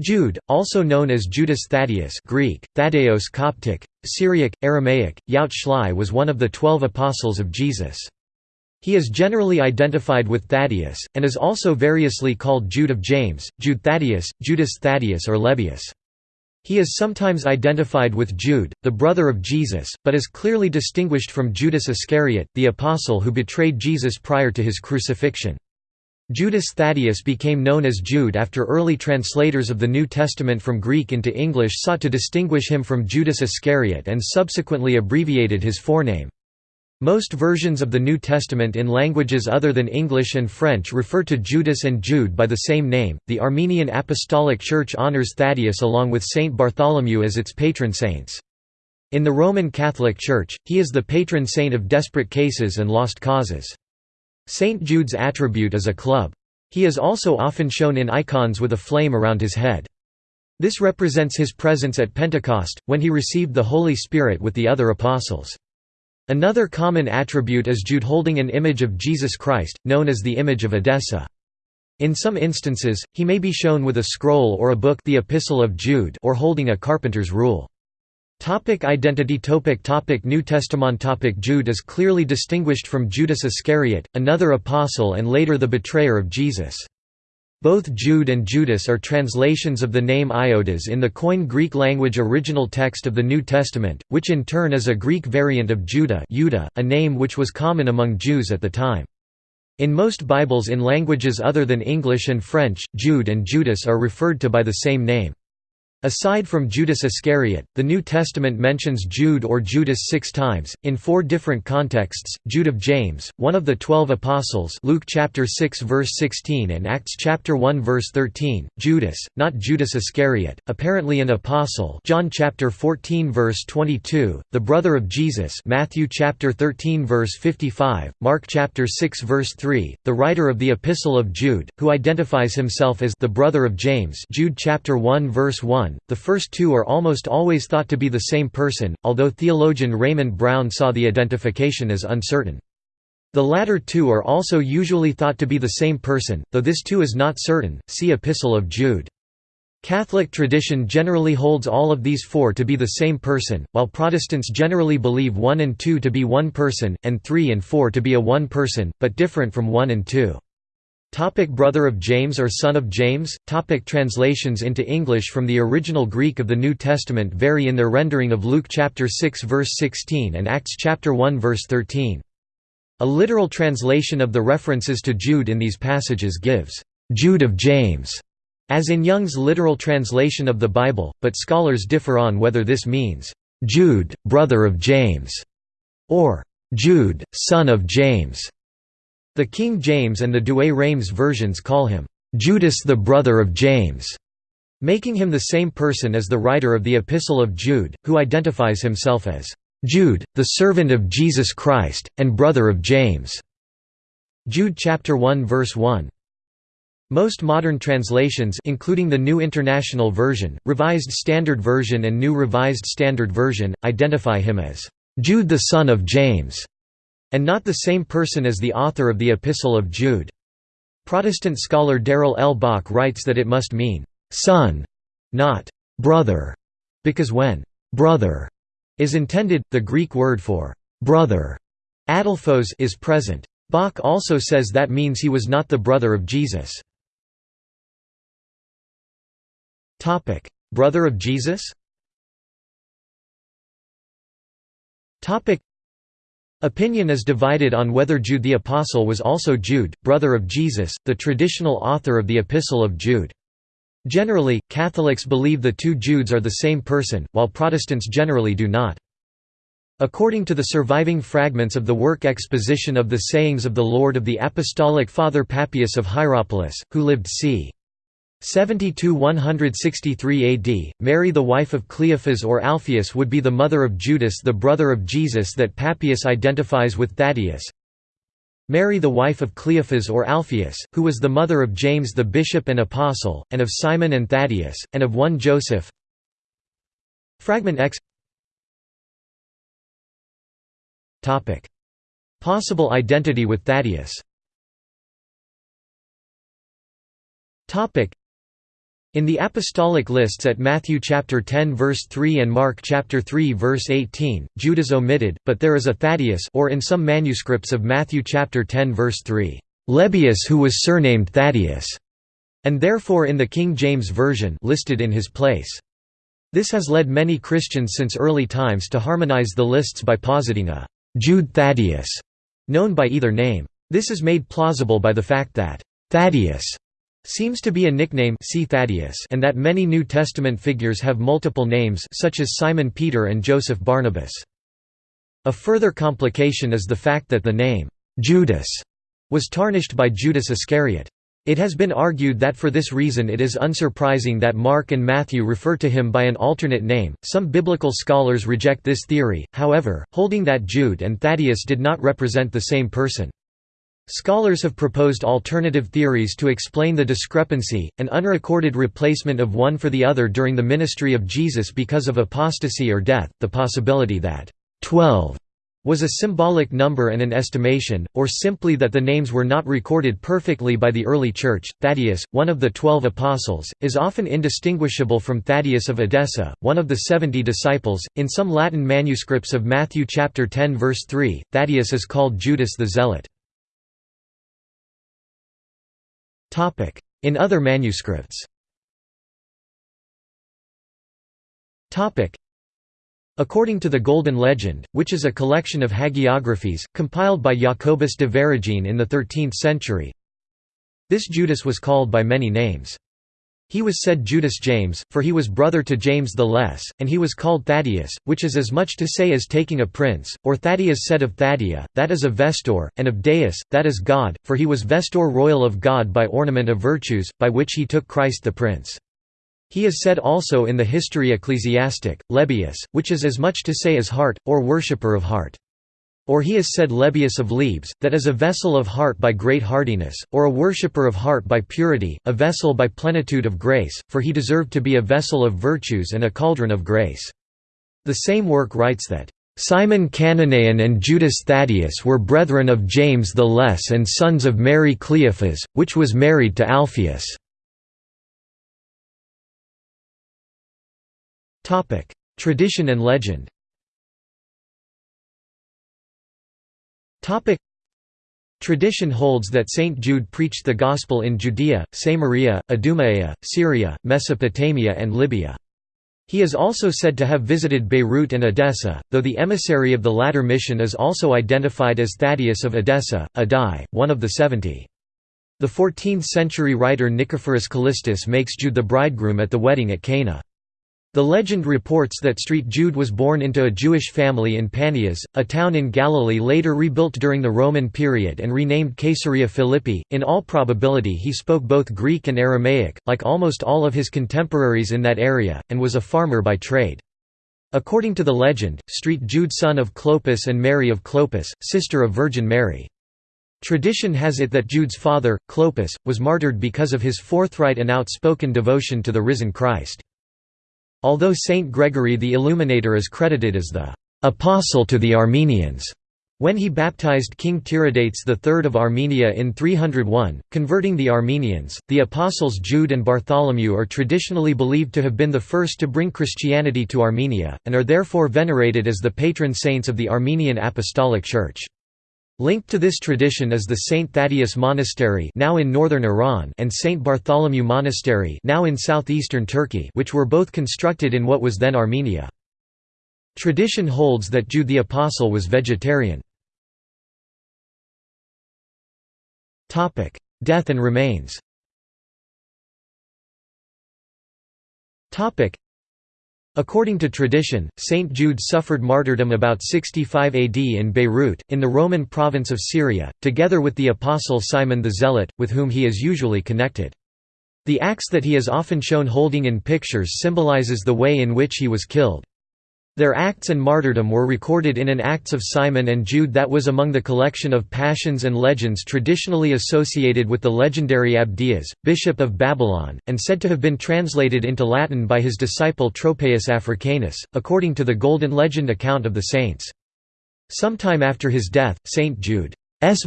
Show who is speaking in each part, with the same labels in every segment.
Speaker 1: Jude, also known as Judas Thaddeus Greek, Thaddeus Coptic, Syriac, Aramaic, Yaut Shlai was one of the twelve apostles of Jesus. He is generally identified with Thaddeus, and is also variously called Jude of James, Jude Thaddeus, Judas Thaddeus or Levius. He is sometimes identified with Jude, the brother of Jesus, but is clearly distinguished from Judas Iscariot, the apostle who betrayed Jesus prior to his crucifixion. Judas Thaddeus became known as Jude after early translators of the New Testament from Greek into English sought to distinguish him from Judas Iscariot and subsequently abbreviated his forename. Most versions of the New Testament in languages other than English and French refer to Judas and Jude by the same name. The Armenian Apostolic Church honors Thaddeus along with Saint Bartholomew as its patron saints. In the Roman Catholic Church, he is the patron saint of desperate cases and lost causes. St. Jude's attribute is a club. He is also often shown in icons with a flame around his head. This represents his presence at Pentecost, when he received the Holy Spirit with the other apostles. Another common attribute is Jude holding an image of Jesus Christ, known as the image of Edessa. In some instances, he may be shown with a scroll or a book the Epistle of Jude or holding a carpenter's rule. Topic identity topic topic New Testament topic Jude is clearly distinguished from Judas Iscariot, another apostle and later the betrayer of Jesus. Both Jude and Judas are translations of the name Ioudas in the Koine Greek language original text of the New Testament, which in turn is a Greek variant of Judah a name which was common among Jews at the time. In most Bibles in languages other than English and French, Jude and Judas are referred to by the same name. Aside from Judas Iscariot, the New Testament mentions Jude or Judas six times, in four different contexts, Jude of James, one of the twelve apostles Luke chapter 6 verse 16 and Acts chapter 1 verse 13, Judas, not Judas Iscariot, apparently an apostle John chapter 14 verse 22, the brother of Jesus Matthew chapter 13 verse 55, Mark chapter 6 verse 3, the writer of the Epistle of Jude, who identifies himself as the brother of James Jude chapter 1 verse 1 one. The first two are almost always thought to be the same person, although theologian Raymond Brown saw the identification as uncertain. The latter two are also usually thought to be the same person, though this too is not certain. See Epistle of Jude. Catholic tradition generally holds all of these four to be the same person, while Protestants generally believe one and two to be one person, and three and four to be a one person, but different from one and two. Topic brother of James or son of James Topic Translations into English from the original Greek of the New Testament vary in their rendering of Luke chapter 6 verse 16 and Acts chapter 1 verse 13. A literal translation of the references to Jude in these passages gives, "...Jude of James", as in Young's literal translation of the Bible, but scholars differ on whether this means, "...Jude, brother of James", or "...Jude, son of James". The King James and the Douay-Rheims versions call him, "...Judas the brother of James", making him the same person as the writer of the Epistle of Jude, who identifies himself as, "...Jude, the servant of Jesus Christ, and brother of James". Jude chapter 1 verse 1. Most modern translations including the New International Version, Revised Standard Version and New Revised Standard Version, identify him as, "...Jude the son of James", and not the same person as the author of the Epistle of Jude. Protestant scholar Darrell L. Bock writes that it must mean, "...son", not "...brother", because when "...brother", is intended, the Greek word for "...brother", adelphos is present. Bock also says that means he was not the brother of Jesus. Brother of Jesus Opinion is divided on whether Jude the Apostle was also Jude, brother of Jesus, the traditional author of the Epistle of Jude. Generally, Catholics believe the two Judes are the same person, while Protestants generally do not. According to the surviving fragments of the work Exposition of the Sayings of the Lord of the Apostolic Father Papias of Hierapolis, who lived c. 70–163 AD, Mary the wife of Cleophas or Alphaeus would be the mother of Judas the brother of Jesus that Papias identifies with Thaddeus. Mary the wife of Cleophas or Alphaeus, who was the mother of James the bishop and apostle, and of Simon and Thaddeus, and of one Joseph. Fragment X Possible identity with Thaddeus In the apostolic lists at Matthew chapter 10 verse 3 and Mark chapter 3 verse 18, Jude is omitted, but there is a Thaddeus or in some manuscripts of Matthew chapter 10 verse 3, Lebbaeus who was surnamed Thaddeus, and therefore in the King James Version listed in his place. This has led many Christians since early times to harmonize the lists by positing a Jude Thaddeus, known by either name. This is made plausible by the fact that Thaddeus seems to be a nickname see Thaddeus and that many New Testament figures have multiple names such as Simon Peter and Joseph Barnabas. A further complication is the fact that the name, Judas, was tarnished by Judas Iscariot. It has been argued that for this reason it is unsurprising that Mark and Matthew refer to him by an alternate name. Some biblical scholars reject this theory, however, holding that Jude and Thaddeus did not represent the same person. Scholars have proposed alternative theories to explain the discrepancy, an unrecorded replacement of one for the other during the ministry of Jesus because of apostasy or death, the possibility that 12 was a symbolic number and an estimation, or simply that the names were not recorded perfectly by the early Church. Thaddeus, one of the twelve apostles, is often indistinguishable from Thaddeus of Edessa, one of the seventy disciples. In some Latin manuscripts of Matthew chapter 10 verse 3, Thaddeus is called Judas the Zealot. In other manuscripts. According to the Golden Legend, which is a collection of hagiographies, compiled by Jacobus de Voragine in the 13th century, this Judas was called by many names. He was said Judas James, for he was brother to James the Less, and he was called Thaddeus, which is as much to say as taking a prince, or Thaddeus said of Thadia, that is of Vestor, and of Deus, that is God, for he was Vestor royal of God by ornament of virtues, by which he took Christ the Prince. He is said also in the History Ecclesiastic, Lebbaeus, which is as much to say as heart, or worshipper of heart. Or he is said Lebius of Lebes, that is a vessel of heart by great hardiness, or a worshipper of heart by purity, a vessel by plenitude of grace, for he deserved to be a vessel of virtues and a cauldron of grace. The same work writes that, "...Simon Cananean and Judas Thaddeus were brethren of James the Less and sons of Mary Cleophas, which was married to Alphaeus." Tradition and legend Topic. Tradition holds that Saint Jude preached the Gospel in Judea, Samaria, Idumea, Syria, Mesopotamia and Libya. He is also said to have visited Beirut and Edessa, though the emissary of the latter mission is also identified as Thaddeus of Edessa, Addai, one of the seventy. The 14th-century writer Nicephorus Callistus makes Jude the bridegroom at the wedding at Cana. The legend reports that Street Jude was born into a Jewish family in Panias, a town in Galilee later rebuilt during the Roman period and renamed Caesarea Philippi. In all probability, he spoke both Greek and Aramaic, like almost all of his contemporaries in that area, and was a farmer by trade. According to the legend, Street Jude son of Clopas and Mary of Clopas, sister of Virgin Mary. Tradition has it that Jude's father, Clopas, was martyred because of his forthright and outspoken devotion to the risen Christ. Although Saint Gregory the Illuminator is credited as the «apostle to the Armenians», when he baptized King Tiridates III of Armenia in 301, converting the Armenians, the apostles Jude and Bartholomew are traditionally believed to have been the first to bring Christianity to Armenia, and are therefore venerated as the patron saints of the Armenian Apostolic Church. Linked to this tradition is the St. Thaddeus Monastery now in northern Iran and St. Bartholomew Monastery now in southeastern Turkey which were both constructed in what was then Armenia. Tradition holds that Jude the Apostle was vegetarian. Death and remains According to tradition, Saint Jude suffered martyrdom about 65 AD in Beirut, in the Roman province of Syria, together with the apostle Simon the Zealot, with whom he is usually connected. The axe that he is often shown holding in pictures symbolizes the way in which he was killed. Their acts and martyrdom were recorded in an Acts of Simon and Jude that was among the collection of passions and legends traditionally associated with the legendary Abdias, bishop of Babylon, and said to have been translated into Latin by his disciple Tropaeus Africanus, according to the Golden Legend account of the saints. Sometime after his death, Saint Jude's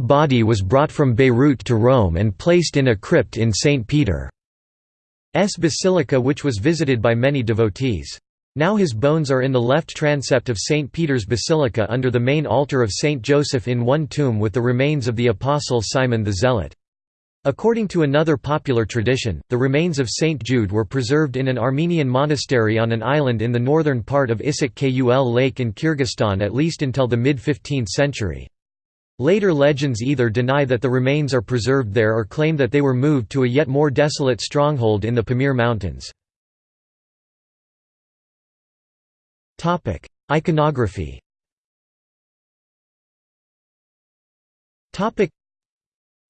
Speaker 1: body was brought from Beirut to Rome and placed in a crypt in St. Peter's basilica which was visited by many devotees. Now his bones are in the left transept of St. Peter's Basilica under the main altar of St. Joseph in one tomb with the remains of the apostle Simon the Zealot. According to another popular tradition, the remains of St. Jude were preserved in an Armenian monastery on an island in the northern part of Issyk Kul Lake in Kyrgyzstan at least until the mid-15th century. Later legends either deny that the remains are preserved there or claim that they were moved to a yet more desolate stronghold in the Pamir Mountains. Iconography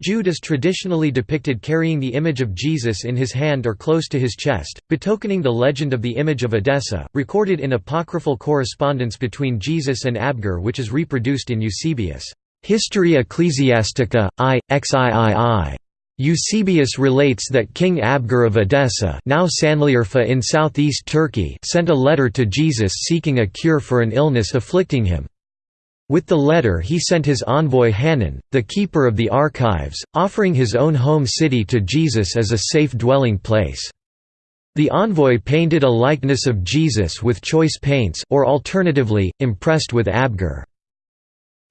Speaker 1: Jude is traditionally depicted carrying the image of Jesus in his hand or close to his chest, betokening the legend of the image of Edessa, recorded in apocryphal correspondence between Jesus and Abgar which is reproduced in Eusebius' Historia Ecclesiastica, I, XIII. Eusebius relates that King Abgar of Edessa now Sanliurfa in southeast Turkey sent a letter to Jesus seeking a cure for an illness afflicting him. With the letter he sent his envoy Hanan, the keeper of the archives, offering his own home city to Jesus as a safe dwelling place. The envoy painted a likeness of Jesus with choice paints or alternatively, impressed with Abgar.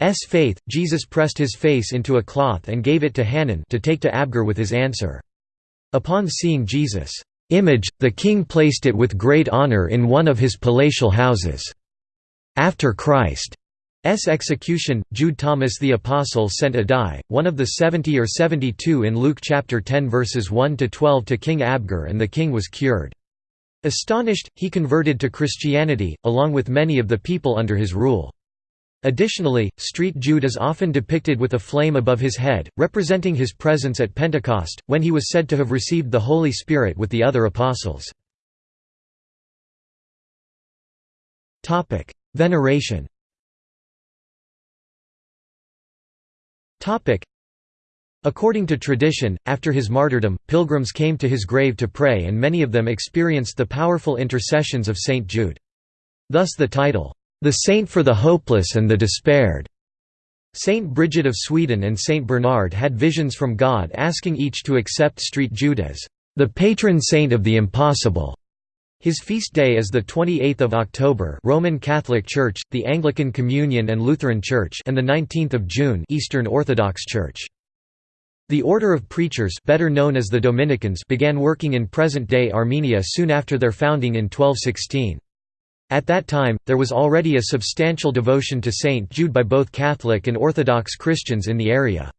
Speaker 1: S faith, Jesus pressed his face into a cloth and gave it to Hanan to take to Abgar with his answer. Upon seeing Jesus' image, the king placed it with great honor in one of his palatial houses. After Christ's execution, Jude Thomas the Apostle sent Addai, one of the seventy or seventy-two in Luke chapter 10 verses 1–12 to King Abgar and the king was cured. Astonished, he converted to Christianity, along with many of the people under his rule. Additionally, Street Jude is often depicted with a flame above his head, representing his presence at Pentecost, when he was said to have received the Holy Spirit with the other apostles. Veneration According to tradition, after his martyrdom, pilgrims came to his grave to pray and many of them experienced the powerful intercessions of Saint Jude. Thus the title, the Saint for the Hopeless and the Despaired. Saint Bridget of Sweden and Saint Bernard had visions from God asking each to accept Street Jude as the patron saint of the impossible. His feast day is the 28th of October, Roman Catholic Church, the Anglican Communion and Lutheran Church, and the 19th of June, Eastern Orthodox Church. The Order of Preachers, better known as the Dominicans, began working in present-day Armenia soon after their founding in 1216. At that time, there was already a substantial devotion to Saint Jude by both Catholic and Orthodox Christians in the area.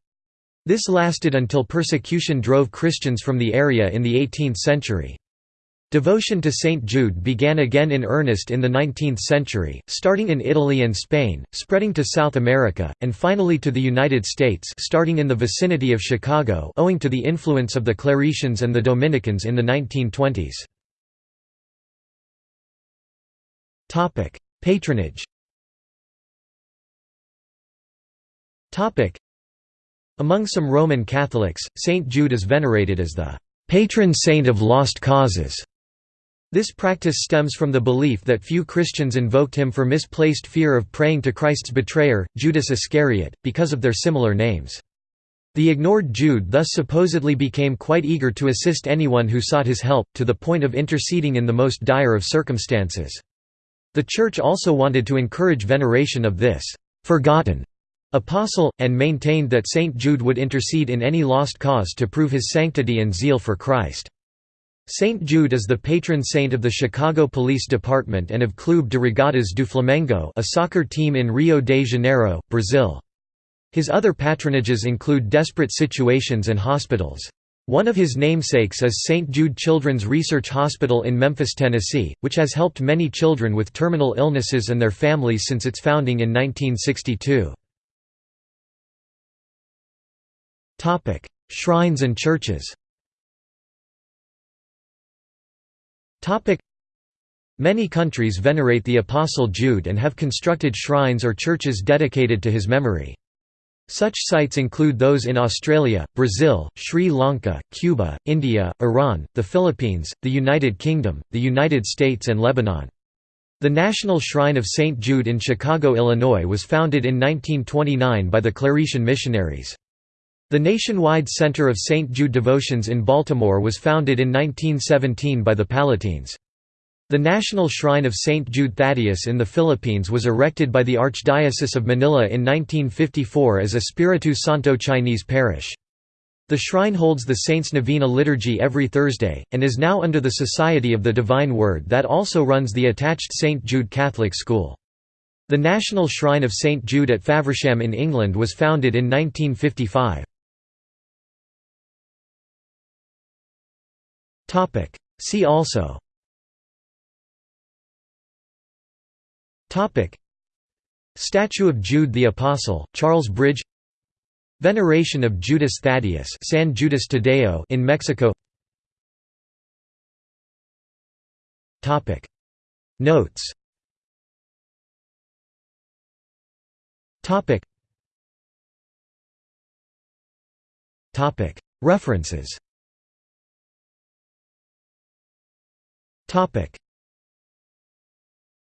Speaker 1: This lasted until persecution drove Christians from the area in the 18th century. Devotion to St. Jude began again in earnest in the 19th century, starting in Italy and Spain, spreading to South America, and finally to the United States starting in the vicinity of Chicago owing to the influence of the Claretians and the Dominicans in the 1920s. Patronage Among some Roman Catholics, Saint Jude is venerated as the patron saint of lost causes. This practice stems from the belief that few Christians invoked him for misplaced fear of praying to Christ's betrayer, Judas Iscariot, because of their similar names. The ignored Jude thus supposedly became quite eager to assist anyone who sought his help, to the point of interceding in the most dire of circumstances. The Church also wanted to encourage veneration of this «forgotten» apostle, and maintained that Saint Jude would intercede in any lost cause to prove his sanctity and zeal for Christ. Saint Jude is the patron saint of the Chicago Police Department and of Clube de Regatas do Flamengo a soccer team in Rio de Janeiro, Brazil. His other patronages include desperate situations and hospitals. One of his namesakes is St. Jude Children's Research Hospital in Memphis, Tennessee, which has helped many children with terminal illnesses and their families since its founding in 1962. Shrines and churches Many countries venerate the Apostle Jude and have constructed shrines or churches dedicated to his memory. Such sites include those in Australia, Brazil, Sri Lanka, Cuba, India, Iran, the Philippines, the United Kingdom, the United States and Lebanon. The National Shrine of St. Jude in Chicago, Illinois was founded in 1929 by the Claretian missionaries. The nationwide Center of St. Jude Devotions in Baltimore was founded in 1917 by the Pallottines. The National Shrine of St. Jude Thaddeus in the Philippines was erected by the Archdiocese of Manila in 1954 as Espiritu Santo Chinese parish. The shrine holds the Saints' Novena liturgy every Thursday, and is now under the Society of the Divine Word that also runs the attached St. Jude Catholic School. The National Shrine of St. Jude at Faversham in England was founded in 1955. See also Statue of Jude the Apostle, Charles Bridge. Veneration of Judas Thaddeus San Judas Tadeo in Mexico. Topic: Notes. Topic. Topic. References